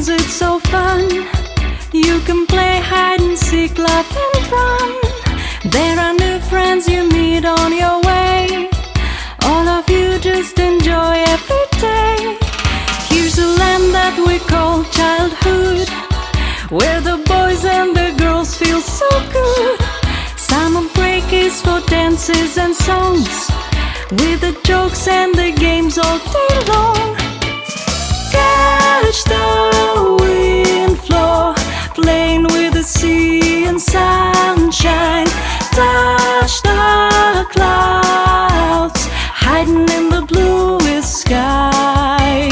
games, it's so fun. You can play hide and seek, laugh and run. There are new friends you meet on your way. All of you just enjoy every day. Here's a land that we call childhood, where the boys and the girls feel so good. Summer break is for dances and songs, with the jokes and the games all day long. Catch the wind flow, playing with the sea and sunshine. Touch the clouds, hiding in the bluest sky.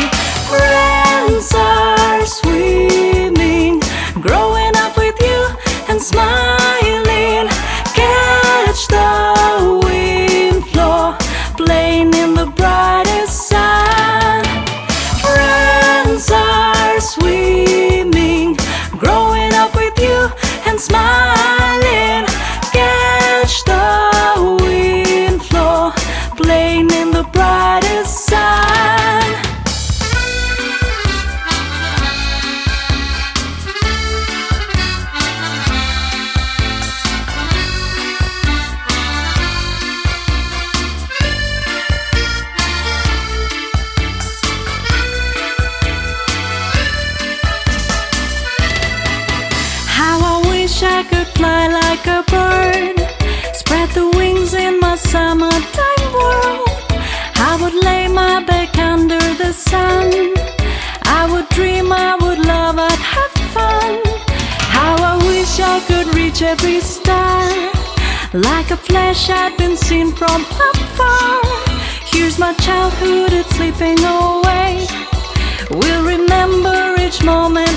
Friends are swimming, growing up with you and smiling. How I wish I could fly like a bird, spread the wings in my summertime world. I would lay my back under the sun. I would dream, I would love, I'd have fun. How I wish I could reach every star, like a flash I'd been seen from afar. Here's my childhood, it's slipping away. We'll remember each moment,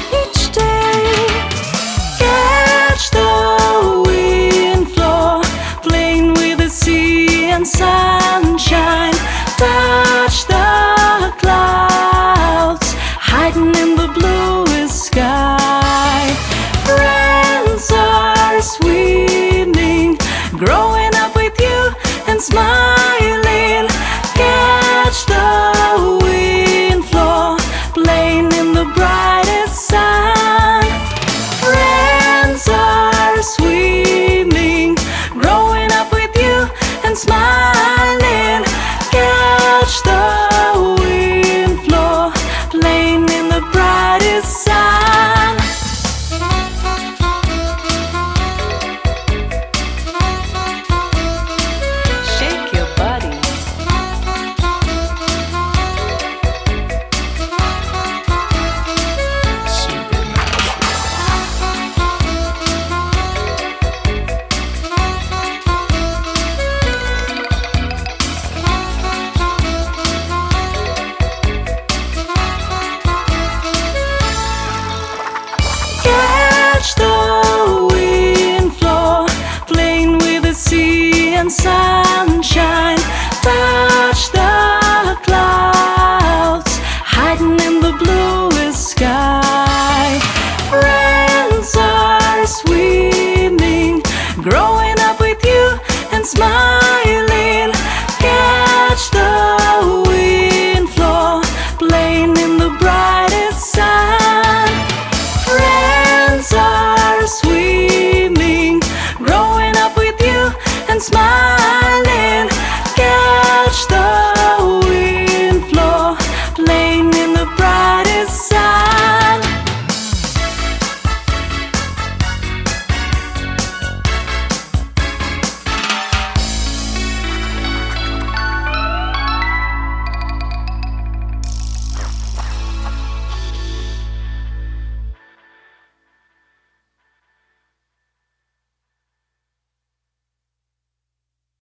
and sunshine. Ta